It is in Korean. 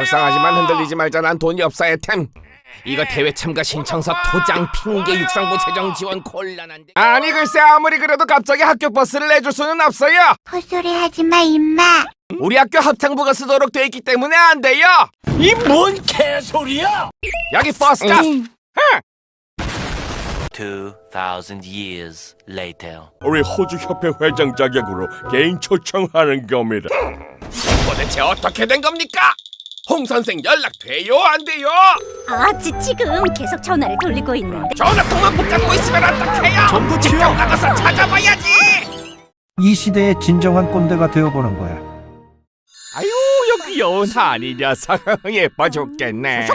불쌍하지만 흔들리지 말자. 난 돈이 없어 애템. 이거 대회 참가 신청서 도장 핑계 육상부 재정 지원 곤란한데. 아니 글쎄 아무리 그래도 갑자기 학교 버스를 내줄 수는 없어요. 헛소리 하지 마, 임마. 우리 학교 합창부가 쓰도록 돼 있기 때문에 안 돼요. 이 뭔 개소리야! 여기 버스가. 2,000 years later. 우리 호주 협회 회장 자격으로 개인 초청하는 겁니다. 도대체 어떻게 된 겁니까? 홍 선생 연락 돼요 안 돼요? 아, 지, 지금 계속 전화를 돌리고 있는데. 전화 통화 붙잡고 있으면 어떡해요? 직접 나가서 찾아봐야지 이 시대의 진정한 꼰대가 되어보는 거야. 아유 여기 귀여운 한이 녀석 예뻐 죽겠네